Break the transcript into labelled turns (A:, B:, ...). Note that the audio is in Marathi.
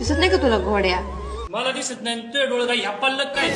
A: दिसत नाही का तुला घोड्या?
B: मला दिसत नाही. तुझ्या डोळं काही ह्या पल्लक काय?